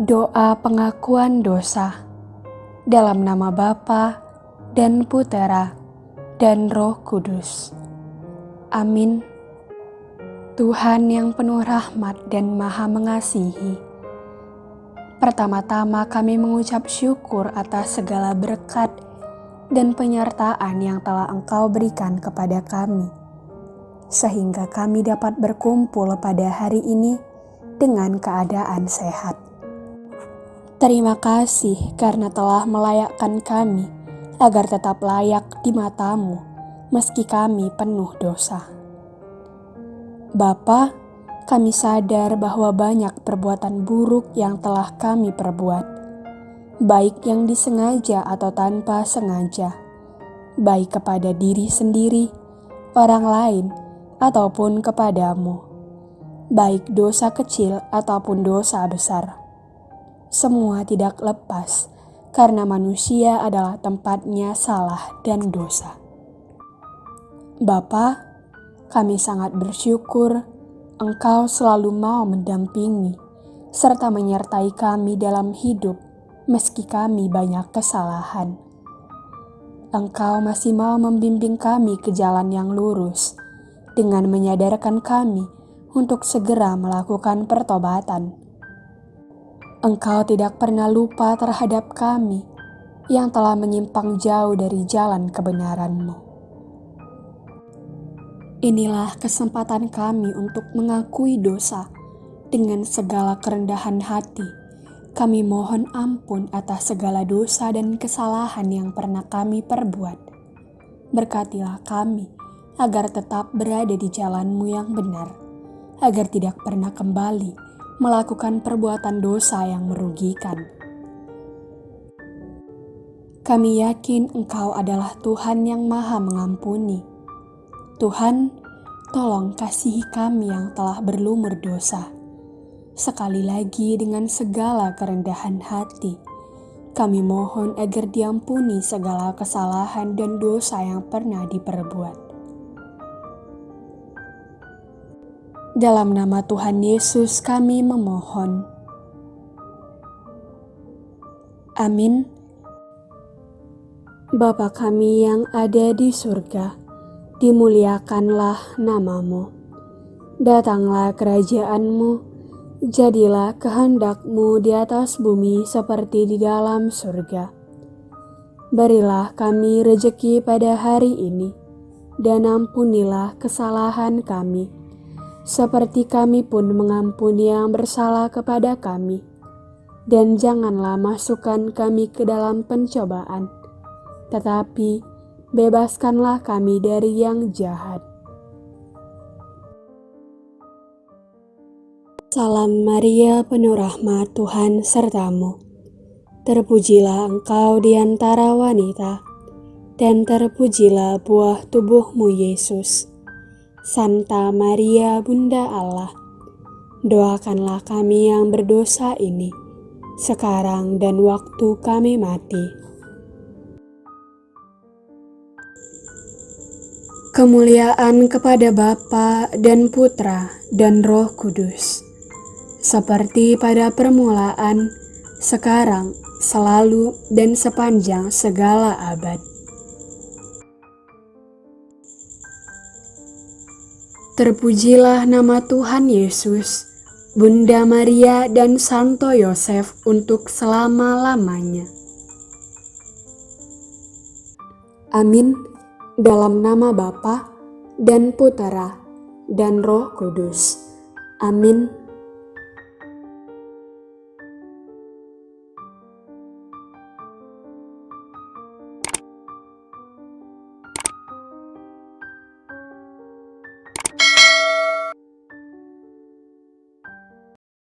Doa pengakuan dosa dalam nama Bapa dan Putera dan Roh Kudus. Amin. Tuhan yang penuh rahmat dan maha mengasihi. Pertama-tama kami mengucap syukur atas segala berkat dan penyertaan yang telah Engkau berikan kepada kami. Sehingga kami dapat berkumpul pada hari ini dengan keadaan sehat. Terima kasih karena telah melayakkan kami agar tetap layak di matamu meski kami penuh dosa. Bapa, kami sadar bahwa banyak perbuatan buruk yang telah kami perbuat, baik yang disengaja atau tanpa sengaja, baik kepada diri sendiri, orang lain, ataupun kepadamu, baik dosa kecil ataupun dosa besar semua tidak lepas karena manusia adalah tempatnya salah dan dosa. Bapa, kami sangat bersyukur Engkau selalu mau mendampingi serta menyertai kami dalam hidup meski kami banyak kesalahan. Engkau masih mau membimbing kami ke jalan yang lurus dengan menyadarkan kami untuk segera melakukan pertobatan Engkau tidak pernah lupa terhadap kami yang telah menyimpang jauh dari jalan kebenaran-Mu. Inilah kesempatan kami untuk mengakui dosa dengan segala kerendahan hati. Kami mohon ampun atas segala dosa dan kesalahan yang pernah kami perbuat. Berkatilah kami agar tetap berada di jalan-Mu yang benar, agar tidak pernah kembali melakukan perbuatan dosa yang merugikan. Kami yakin Engkau adalah Tuhan yang Maha Mengampuni. Tuhan, tolong kasihi kami yang telah berlumur dosa. Sekali lagi, dengan segala kerendahan hati, kami mohon agar diampuni segala kesalahan dan dosa yang pernah diperbuat Dalam nama Tuhan Yesus kami memohon. Amin. Bapa kami yang ada di surga, dimuliakanlah namamu. Datanglah kerajaanmu, jadilah kehendakmu di atas bumi seperti di dalam surga. Berilah kami rejeki pada hari ini, dan ampunilah kesalahan kami seperti kami pun mengampuni yang bersalah kepada kami. Dan janganlah masukkan kami ke dalam pencobaan, tetapi bebaskanlah kami dari yang jahat. Salam Maria, penuh rahmat Tuhan sertamu. Terpujilah engkau di antara wanita, dan terpujilah buah tubuhmu Yesus. Santa Maria Bunda Allah, doakanlah kami yang berdosa ini, sekarang dan waktu kami mati. Kemuliaan kepada Bapa dan Putra dan Roh Kudus, seperti pada permulaan, sekarang, selalu, dan sepanjang segala abad. Terpujilah nama Tuhan Yesus, Bunda Maria dan Santo Yosef untuk selama-lamanya. Amin. Dalam nama Bapa dan Putera dan Roh Kudus. Amin.